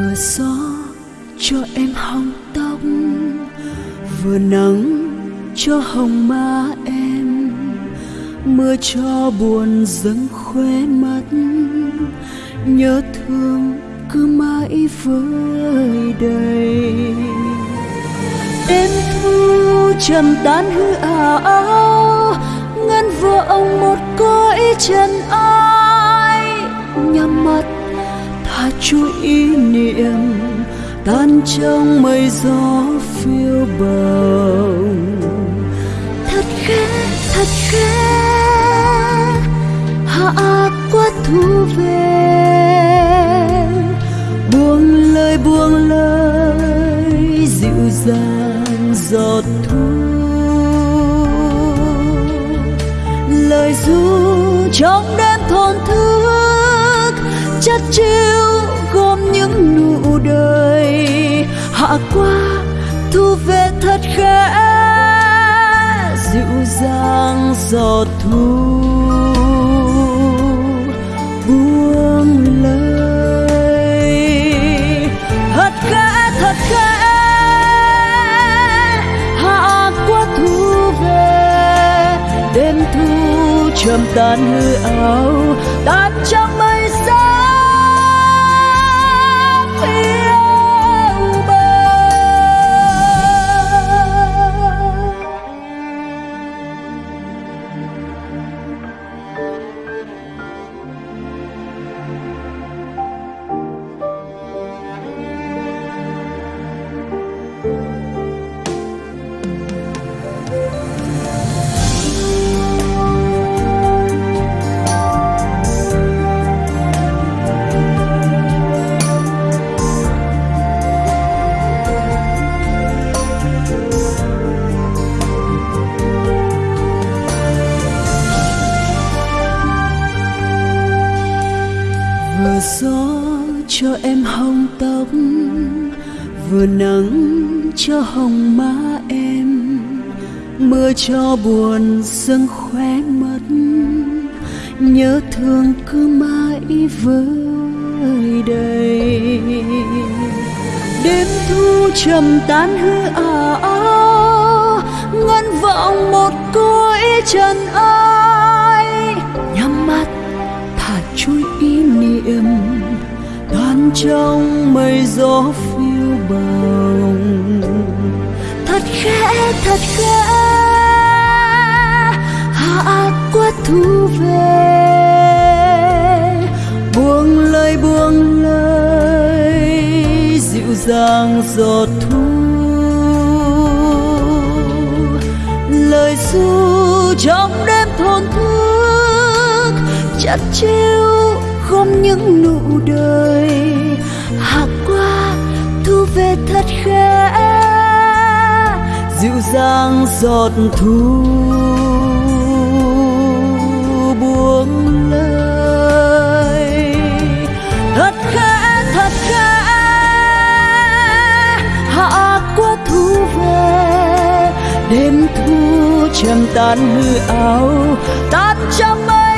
vừa gió cho em hong tóc, vừa nắng cho hồng má em, mưa cho buồn dâng khóe mắt. Nhớ thương cứ mãi vơi đầy. Đêm thu trầm tan hư ảo, ngân vừa ông một cõi chân ai, nhắm mắt tha chuỗi ý niệm tan trong mây gió phiêu bồng thật khẽ thật khẽ, hạ qua thu về. Buông lời buông lời, dịu dàng giọt thu. Lời ru trong đêm thôn thương chất chiêu gom những nụ đời hạ qua, thu về thật khẽ, dịu dàng giọt thu. Buông lời. Thật khẽ thật khẽ, hạ qua thu về. Đêm thu trầm tan hư ảo tan trong mây with vừa gió cho em hồng tóc, vừa nắng cho hồng má em mưa cho buồn dâng khóe mắt, nhớ thương cứ mãi vơi đây. đêm thu trầm tan hư ảo, ngân vọng một cõi trần ai trong mây gió phiêu bồng thật khẽ thật khẽ, hạ quất thu về. Buông lời buông lời, dịu dàng giọt thu. Lời ru trong đêm thôn thức, chặt chiêu gom những nụ đời hạ qua thu về thật khẽ, dịu dàng giọt thu buông lời. Thật khẽ thật khẽ hạ qua thu về. Đêm thu trầm tan hư ảo tan trong mây.